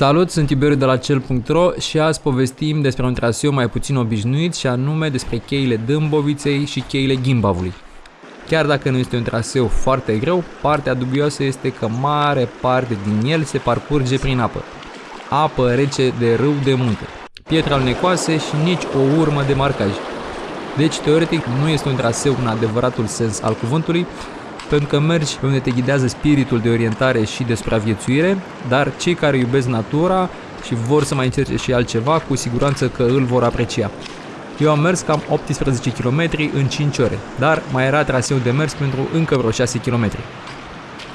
Salut, sunt Tiberiu de la cel.ro și azi povestim despre un traseu mai puțin obișnuit și anume despre cheile Dâmboviței și cheile Gimbavului. Chiar dacă nu este un traseu foarte greu, partea dubioasă este că mare parte din el se parcurge prin apă. Apă rece de râu de munte, pietre alnecoase și nici o urmă de marcaj. Deci, teoretic, nu este un traseu în adevăratul sens al cuvântului, pentru că mergi pe unde te ghidează spiritul de orientare și de supraviețuire, dar cei care iubesc natura și vor să mai încerce și altceva, cu siguranță că îl vor aprecia. Eu am mers cam 18 km în 5 ore, dar mai era traseu de mers pentru încă vreo 6 km.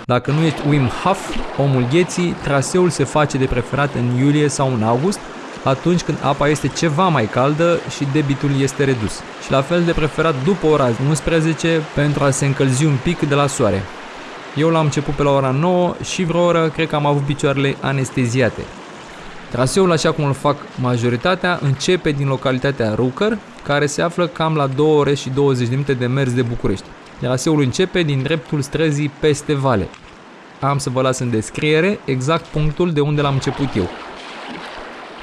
Dacă nu ești Wim Hof, omul gheții, traseul se face de preferat în iulie sau în august, atunci când apa este ceva mai caldă și debitul este redus. Și la fel de preferat după ora 11 pentru a se încălzi un pic de la soare. Eu l-am început pe la ora 9 și vreo oră cred că am avut picioarele anesteziate. Traseul, așa cum îl fac majoritatea, începe din localitatea Rucăr, care se află cam la 2 ore și 20 de minute de mers de București. Traseul începe din dreptul străzii peste vale. Am să vă las în descriere exact punctul de unde l-am început eu.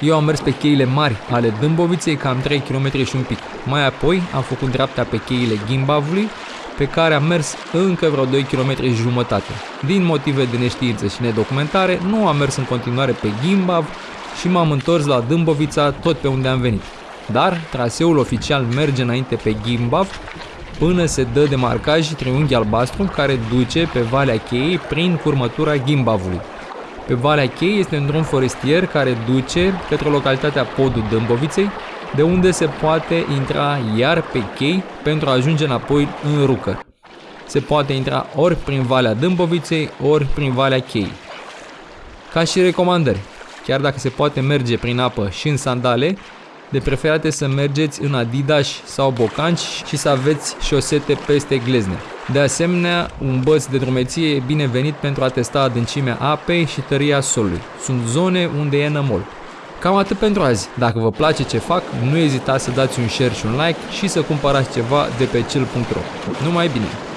Eu am mers pe cheile mari ale Dâmboviței cam 3 km și un pic. Mai apoi am făcut dreapta pe cheile Gimbavului, pe care am mers încă vreo 2 km și jumătate. Din motive de neștiință și nedocumentare, nu am mers în continuare pe Gimbav și m-am întors la Dâmbovița tot pe unde am venit. Dar traseul oficial merge înainte pe Gimbav până se dă de marcaj triunghi albastru care duce pe Valea Cheiei prin curmătura Gimbavului. Pe Valea Chei este un drum forestier care duce către localitatea Podul Dâmboviței, de unde se poate intra iar pe chei pentru a ajunge înapoi în Rucăr. Se poate intra ori prin Valea Dâmboviței, ori prin Valea Chei. Ca și recomandări, chiar dacă se poate merge prin apă și în sandale, de preferate să mergeți în Adidas sau bocanci și să aveți șosete peste glezne. De asemenea, un băț de drumeție e binevenit pentru a testa adâncimea apei și tăria solului. Sunt zone unde e nămol. Cam atât pentru azi. Dacă vă place ce fac, nu ezitați să dați un share și un like și să cumpărați ceva de pe cel.ro. Numai bine!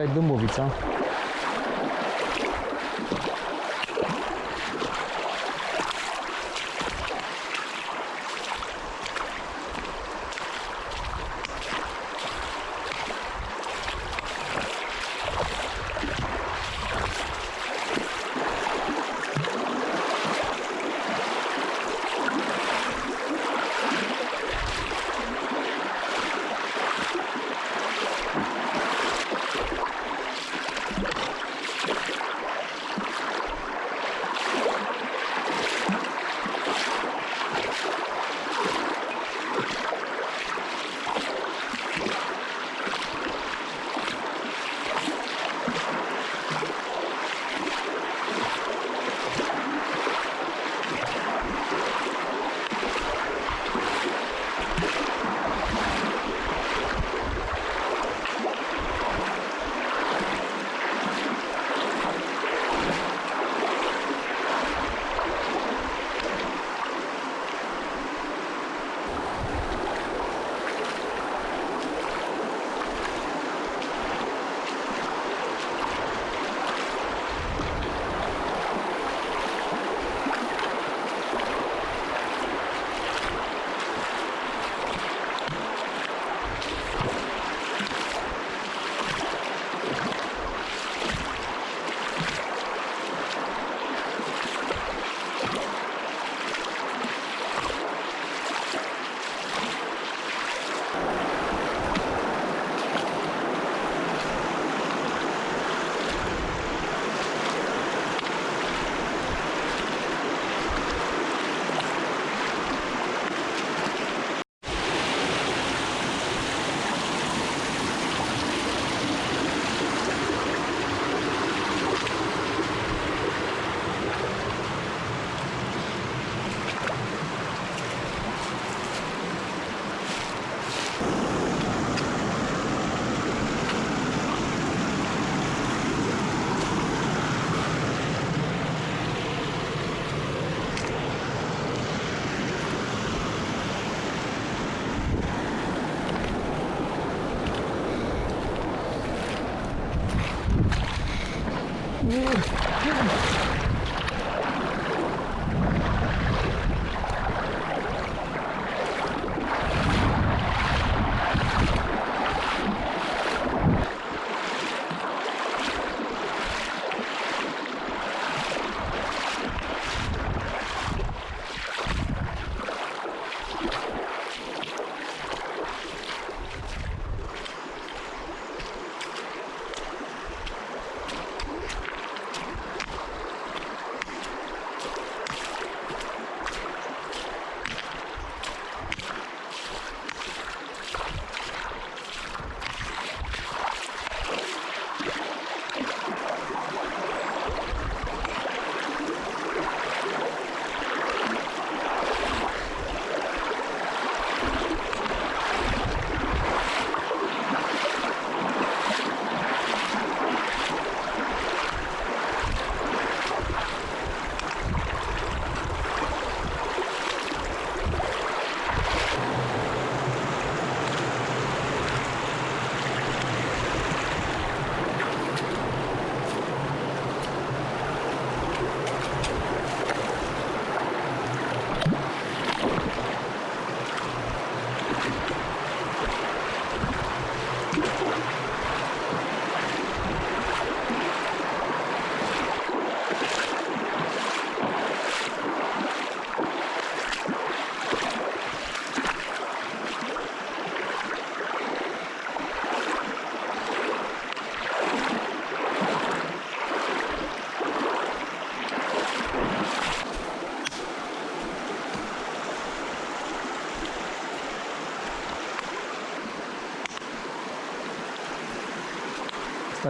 Asta e Dâmbovița.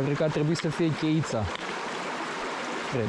Cred că ar trebui să fie cheița. Cred.